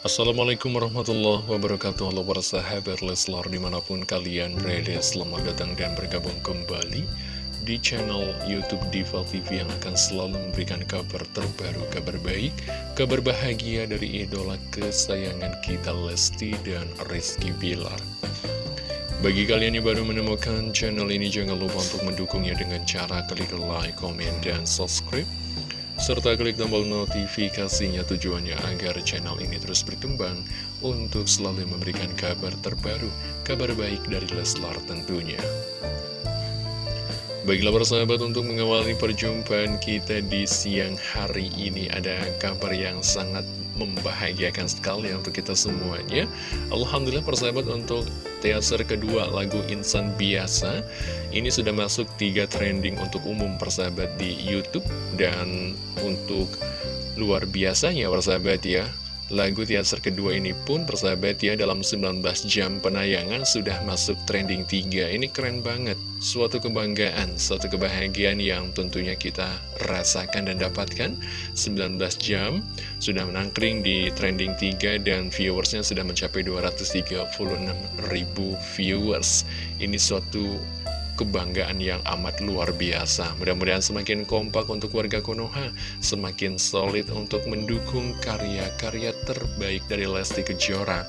Assalamualaikum warahmatullahi wabarakatuh. Halo para sahabat Leslar di mana pun kalian berada Selamat datang dan bergabung kembali di channel Youtube Diva TV Yang akan selalu memberikan kabar terbaru, kabar baik Kabar bahagia dari idola kesayangan kita Lesti dan Rizky Bilar. Bagi kalian yang baru menemukan channel ini, jangan lupa untuk mendukungnya dengan cara klik like, komen, dan subscribe serta klik tombol notifikasinya tujuannya agar channel ini terus berkembang untuk selalu memberikan kabar terbaru, kabar baik dari Leslar tentunya. Baiklah persahabat untuk mengawali perjumpaan kita di siang hari ini ada kabar yang sangat membahagiakan sekali untuk kita semuanya. Alhamdulillah persahabat untuk teaser kedua lagu Insan Biasa Ini sudah masuk tiga trending untuk umum persahabat di Youtube. Dan untuk luar biasanya persahabat ya Lagu teaser kedua ini pun persahabat ya dalam 19 jam penayangan sudah masuk trending 3 Ini keren banget, suatu kebanggaan, suatu kebahagiaan yang tentunya kita rasakan dan dapatkan. 19 jam sudah menangkring di trending 3 dan viewersnya sudah mencapai 236 ribu viewers. Ini suatu kebanggaan yang amat luar biasa. Mudah-mudahan semakin kompak untuk warga Konoha, semakin solid untuk mendukung karya-karya terbaik dari Lesti Kejora.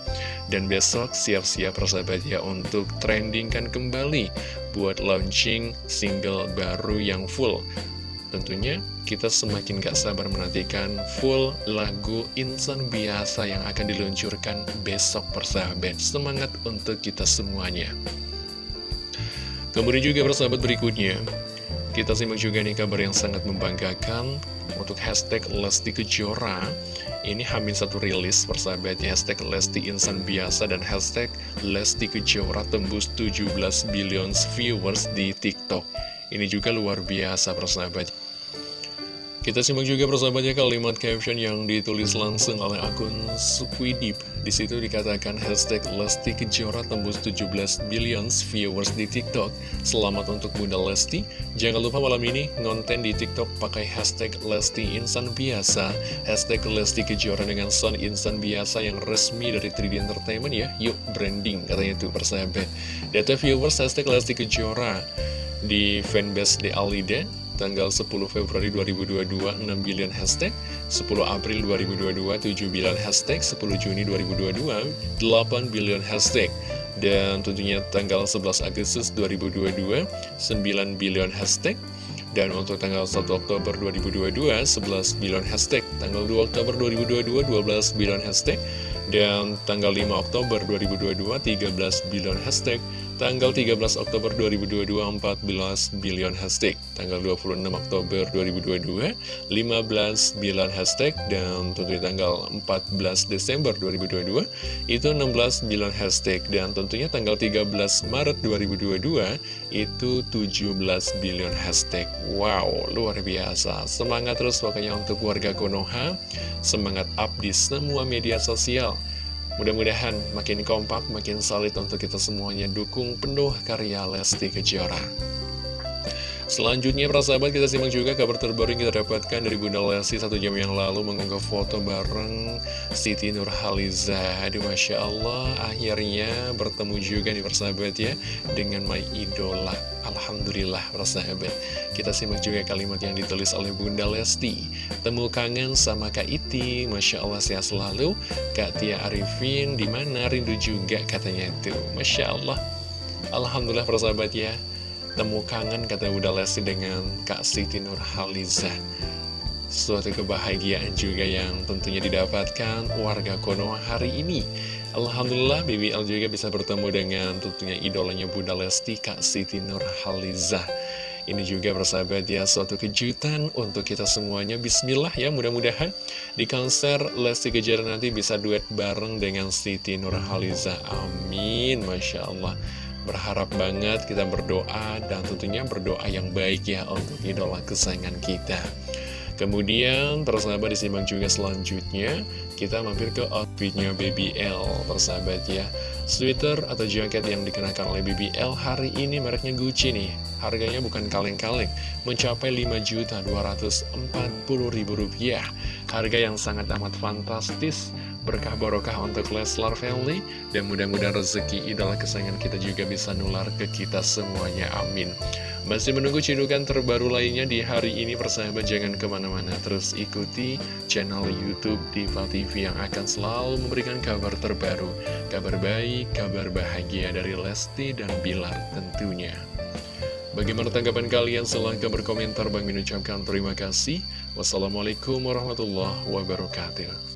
Dan besok siap-siap persahabat ya untuk trendingkan kembali buat launching single baru yang full. Tentunya kita semakin gak sabar menantikan full lagu Insan Biasa yang akan diluncurkan besok persahabat. Semangat untuk kita semuanya. Kemudian juga persahabat berikutnya. Kita simak juga nih kabar yang sangat membanggakan Untuk hashtag Lesti Kejora. Ini hamil satu rilis persahabat ya Hashtag Lesti Insan Biasa dan hashtag Lesti Kejora tembus 17 billion viewers di TikTok. Ini juga luar biasa persahabat kita simak juga persahabatnya kalimat caption yang ditulis langsung oleh akun Squidip. Di situ dikatakan hashtag Lesti Kejora tembus 17 billion viewers di TikTok. Selamat untuk Bunda Lesti. Jangan lupa malam ini ngonten di TikTok pakai hashtag Lesti Insan Biasa. Hashtag Lesti Kejora dengan sound insan biasa yang resmi dari 3D Entertainment ya. Yuk branding katanya tuh persahabat. Data viewers hashtag Lesti Kejora di fanbase The Alida tanggal 10 Februari 2022 6 billion hashtag 10 April 2022 7 billion hashtag 10 Juni 2022 8 billion hashtag. Dan tentunya tanggal 11 Agustus 2022 9 billion hashtag. Dan untuk tanggal 1 Oktober 2022 11 billion hashtag. Tanggal 2 Oktober 2022 12 billion hashtag. Dan tanggal 5 Oktober 2022 13 billion hashtag Tanggal 13 Oktober 2022 14 billion hashtag. Tanggal 26 Oktober 2022 15 billion hashtag. Dan tentunya tanggal 14 Desember 2022 Itu 16 billion hashtag. Dan tentunya tanggal 13 Maret 2022 Itu 17 billion hashtag. Wow luar biasa. Semangat terus pokoknya untuk warga Konoha. Semangat up di semua media sosial Mudah-mudahan makin kompak, makin solid untuk kita semuanya dukung penuh karya Lesti Kejora. Selanjutnya para sahabat kita simak juga kabar terbaru yang kita dapatkan dari Bunda Lesti satu jam yang lalu mengunggah foto bareng Siti Nurhaliza. Aduh Masya Allah akhirnya bertemu juga nih persahabat ya dengan My Idola. Alhamdulillah persahabat Kita simak juga kalimat yang ditulis oleh Bunda Lesti. Temu kangen sama Kak Iti. Masya Allah sehat selalu. Kak Tia Arifin di mana rindu juga katanya itu. Masya Allah. Alhamdulillah persahabat ya Temu kangen kata Bunda Lesti dengan Kak Siti Nurhaliza. Suatu kebahagiaan juga yang tentunya didapatkan warga Konoha hari ini. Alhamdulillah BBL juga bisa bertemu dengan tentunya idolanya Bunda Lesti Kak Siti Nurhaliza. Ini juga bersahabat ya suatu kejutan untuk kita semuanya. Bismillah ya mudah-mudahan di konser Lesti Kejora nanti bisa duet bareng dengan Siti Nurhaliza. Amin Masya Allah Berharap banget kita berdoa dan tentunya berdoa yang baik ya untuk idola kesayangan kita Kemudian, persahabat disimak juga selanjutnya, kita mampir ke outfitnya BBL, persahabat ya. Sweater atau jaket yang dikenakan oleh BBL hari ini mereknya Gucci nih. Harganya bukan kaleng-kaleng, mencapai Rp5.240.000. Harga yang sangat amat fantastis, berkah barokah untuk Leslar Family, dan mudah-mudahan rezeki idola kesayangan kita juga bisa nular ke kita semuanya. Amin. Masih menunggu cidukan terbaru lainnya di hari ini persahabat jangan ke mana-mana. Terus ikuti channel Youtube Diva TV yang akan selalu memberikan kabar terbaru Kabar baik, kabar bahagia dari Lesti dan Bilar tentunya. Bagaimana tanggapan kalian? Silahkan berkomentar. Bang ucapkan terima kasih. Wassalamualaikum warahmatullahi wabarakatuh